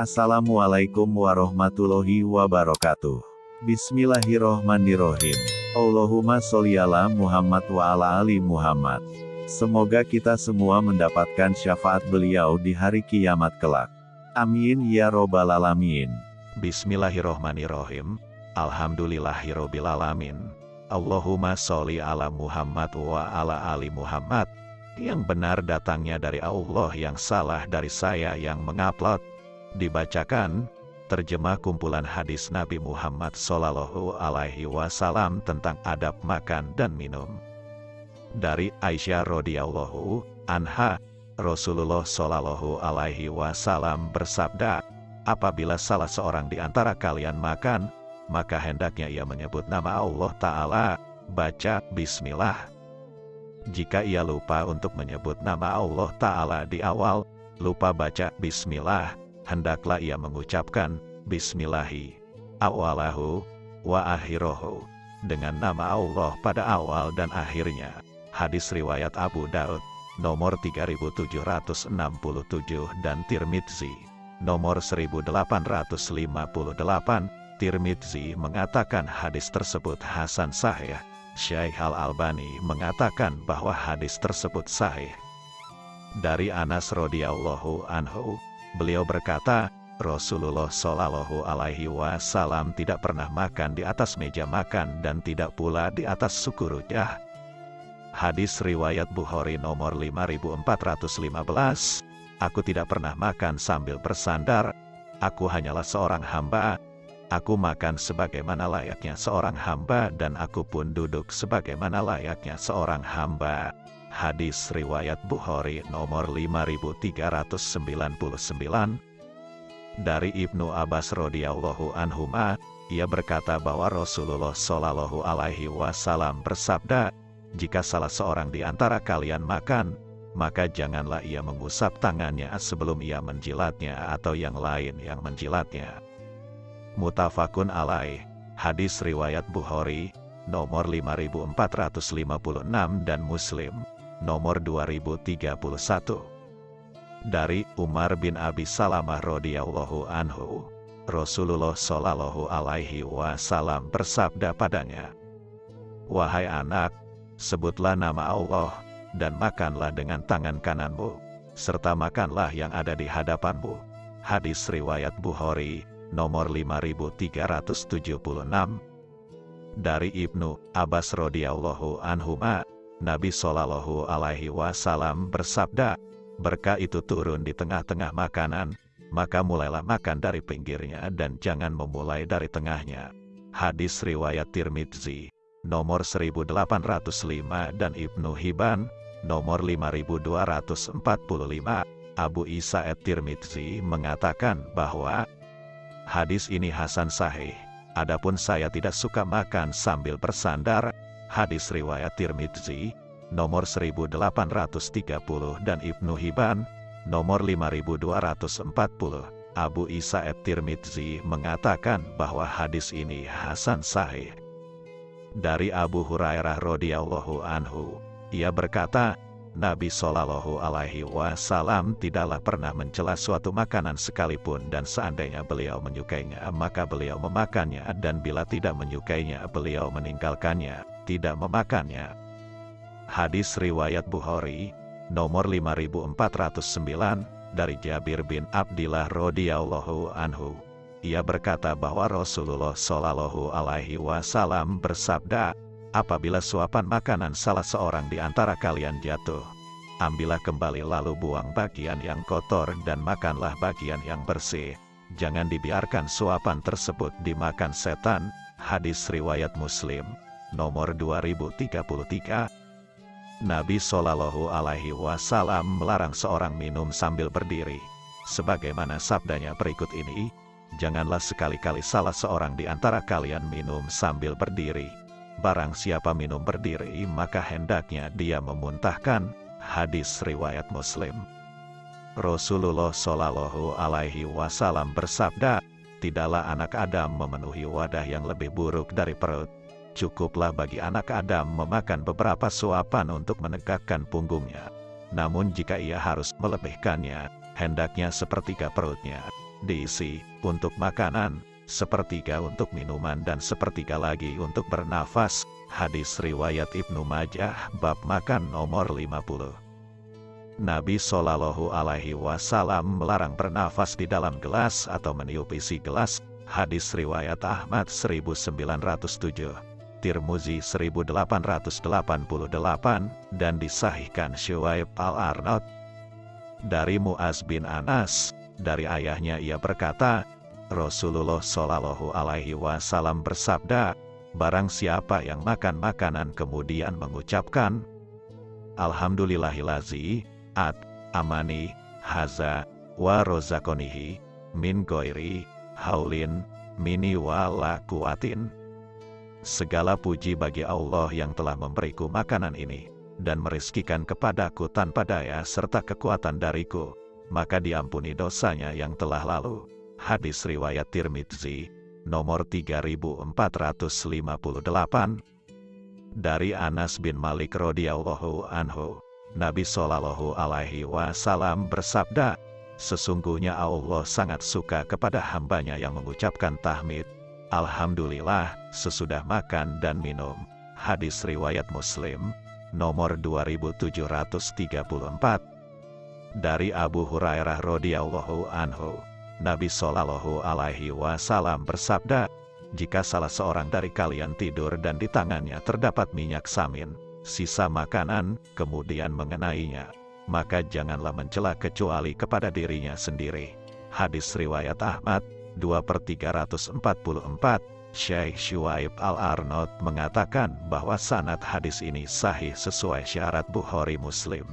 Assalamualaikum warahmatullahi wabarakatuh. Bismillahirrohmanirrohim. Allahumma sholli ala Muhammad wa ala ali Muhammad. Semoga kita semua mendapatkan syafaat beliau di hari kiamat kelak. Amin ya robbal alamin. Bismillahirrohmanirrohim. Alhamdulillahirrohmanirrohim. Allahumma sholli ala Muhammad wa ala ali Muhammad. Yang benar datangnya dari Allah yang salah dari saya yang mengupload. Dibacakan, terjemah kumpulan hadis Nabi Muhammad Sallallahu Alaihi Wasallam tentang adab makan dan minum. Dari Aisyah radhiyallahu anha, Rasulullah Sallallahu Alaihi Wasallam bersabda, apabila salah seorang di antara kalian makan, maka hendaknya ia menyebut nama Allah Ta'ala, baca Bismillah. Jika ia lupa untuk menyebut nama Allah Ta'ala di awal, lupa baca Bismillah, hendaklah ia mengucapkan Bismillahi awalahu wa akhirohu dengan nama Allah pada awal dan akhirnya. Hadis riwayat Abu Daud nomor 3767 dan Tirmidzi nomor 1858. Tirmidzi mengatakan hadis tersebut hasan sahih. Syekh Al-Albani mengatakan bahwa hadis tersebut sahih. Dari Anas radhiyallahu anhu, Beliau berkata, Rasulullah Shallallahu Alaihi Wasallam tidak pernah makan di atas meja makan dan tidak pula di atas suku rujah. Hadis riwayat Bukhari nomor 5415. Aku tidak pernah makan sambil bersandar. Aku hanyalah seorang hamba. Aku makan sebagaimana layaknya seorang hamba dan aku pun duduk sebagaimana layaknya seorang hamba. Hadis riwayat Bukhari nomor 5399 dari Ibnu Abbas radhiyallahu anhuma, ia berkata bahwa Rasulullah shallallahu alaihi wasallam bersabda, "Jika salah seorang di antara kalian makan, maka janganlah ia mengusap tangannya sebelum ia menjilatnya atau yang lain yang menjilatnya." Mutafakun alaih, hadis riwayat Bukhari, nomor 5456 dan Muslim, nomor 2031. Dari Umar bin Abi Salamah radhiyallahu anhu, Rasulullah shallallahu alaihi wasallam bersabda padanya, "Wahai anak, sebutlah nama Allah dan makanlah dengan tangan kananmu, serta makanlah yang ada di hadapanmu." Hadis riwayat Bukhari nomor 5376 dari Ibnu Abbas radhiyallahu anhuma Nabi Shallallahu Alaihi Wasallam bersabda, berkah itu turun di tengah-tengah makanan, maka mulailah makan dari pinggirnya dan jangan memulai dari tengahnya. Hadis riwayat Tirmidzi, nomor 1805 dan Ibnu Hibban, nomor 5245. Abu Isa et Tirmidzi mengatakan bahwa hadis ini Hasan Sahih. Adapun saya tidak suka makan sambil bersandar, hadis riwayat Tirmidzi, nomor 1830 dan Ibnu Hibban, nomor 5240. Abu Isa et Tirmidzi mengatakan bahwa hadis ini hasan sahih. Dari Abu Hurairah radhiyallahu anhu, ia berkata, Nabi Shallallahu Alaihi Wasallam tidaklah pernah mencela suatu makanan sekalipun dan seandainya beliau menyukainya maka beliau memakannya dan bila tidak menyukainya beliau meninggalkannya tidak memakannya. Hadis Riwayat Bukhari, nomor 5409, dari Jabir bin Abdillah radhiyallahu anhu. Ia berkata bahwa Rasulullah Shallallahu alaihi wasallam bersabda, apabila suapan makanan salah seorang di antara kalian jatuh, ambillah kembali lalu buang bagian yang kotor dan makanlah bagian yang bersih. Jangan dibiarkan suapan tersebut dimakan setan. Hadis riwayat Muslim nomor 2033. Nabi Shallallahu Alaihi Wasallam melarang seorang minum sambil berdiri. Sebagaimana sabdanya berikut ini, janganlah sekali-kali salah seorang di antara kalian minum sambil berdiri. Barang siapa minum berdiri, maka hendaknya dia memuntahkan. Hadis riwayat Muslim. Rasulullah Shallallahu Alaihi Wasallam bersabda, tidaklah anak Adam memenuhi wadah yang lebih buruk dari perut Cukuplah bagi anak Adam memakan beberapa suapan untuk menegakkan punggungnya. Namun jika ia harus melebihkannya, hendaknya sepertiga perutnya. diisi untuk makanan, sepertiga untuk minuman dan sepertiga lagi untuk bernafas. Hadis riwayat Ibnu Majah bab makan nomor 50. Nabi Shallallahu Alaihi Wasallam melarang bernafas di dalam gelas atau meniup isi gelas. Hadis riwayat Ahmad 1907. Tirmuzi 1888 dan disahihkan Syuaib al-Arnaud. Dari Muaz bin Anas, dari ayahnya ia berkata, Rasulullah Shallallahu Alaihi Wasallam bersabda, Barang siapa yang makan makanan kemudian mengucapkan, Alhamdulillahilazi, at, amani, haza, wa rozakonihi, min goiri, haulin, mini wa la kuatin. Segala puji bagi Allah yang telah memberiku makanan ini, dan merizkikan kepadaku tanpa daya serta kekuatan dariku, maka diampuni dosanya yang telah lalu. Hadis Riwayat Tirmidzi, nomor 3458 dari Anas bin Malik radhiyallahu anhu Nabi Shallallahu alaihi wasallam bersabda Sesungguhnya Allah sangat suka kepada hambanya yang mengucapkan tahmid Alhamdulillah sesudah makan dan minum Hadis Riwayat Muslim nomor 2734 dari Abu Hurairah radhiyallahu anhu Nabi Shallallahu Alaihi Wasallam bersabda, jika salah seorang dari kalian tidur dan di tangannya terdapat minyak samin, sisa makanan, kemudian mengenainya, maka janganlah mencela kecuali kepada dirinya sendiri. Hadis Riwayat Ahmad, 2 per 344, Syekh Shuaib Al-Arnaud mengatakan bahwa sanad hadis ini sahih sesuai syarat Bukhari Muslim.